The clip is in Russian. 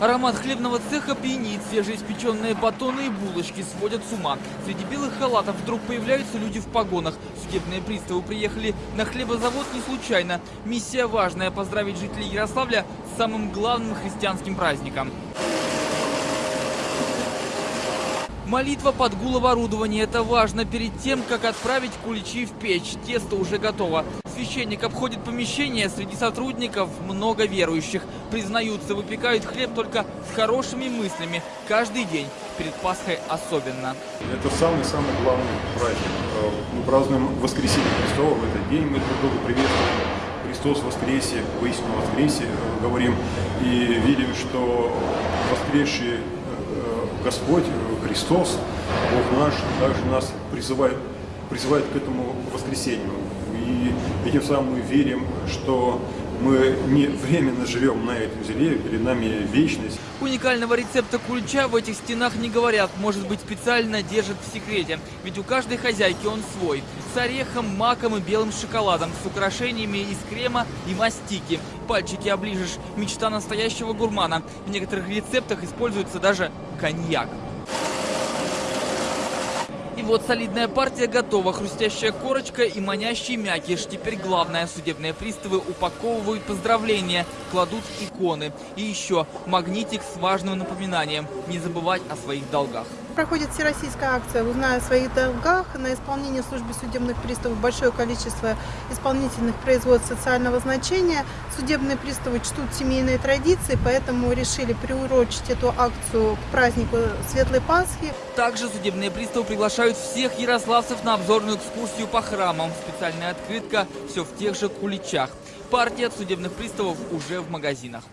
Аромат хлебного цеха пьянит, свежеиспеченные батоны и булочки сводят с ума. Среди белых халатов вдруг появляются люди в погонах. Судебные приставы приехали на хлебозавод не случайно. Миссия важная – поздравить жителей Ярославля с самым главным христианским праздником. Молитва под гул оборудования – это важно перед тем, как отправить куличи в печь. Тесто уже готово. Священник обходит помещение, среди сотрудников много верующих. Признаются, выпекают хлеб только с хорошими мыслями. Каждый день, перед Пасхой особенно. Это самый-самый главный праздник. Э, Мы празднуем воскресенье Христова в этот день. Мы друг друга приветствуем. Христос воскресе, воистину воскресе, э, говорим. И видим, что воскресший э, Господь, Христос, Бог наш, также нас призывает, призывает к этому воскресению. И этим самым мы верим, что мы не временно живем на этой земле, перед нами вечность. Уникального рецепта кулича в этих стенах не говорят. Может быть, специально держат в секрете. Ведь у каждой хозяйки он свой. С орехом, маком и белым шоколадом. С украшениями из крема и мастики. Пальчики оближешь. Мечта настоящего гурмана. В некоторых рецептах используется даже коньяк. Вот солидная партия готова. Хрустящая корочка и манящий мякиш. Теперь главное. Судебные приставы упаковывают поздравления, кладут иконы. И еще магнитик с важным напоминанием. Не забывать о своих долгах. Проходит всероссийская акция «Узнай о своих долгах». На исполнение службы судебных приставов большое количество исполнительных производств социального значения. Судебные приставы чтут семейные традиции, поэтому решили приурочить эту акцию к празднику Светлой Пасхи. Также судебные приставы приглашают всех ярославцев на обзорную экскурсию по храмам. Специальная открытка все в тех же куличах. Партия судебных приставов уже в магазинах.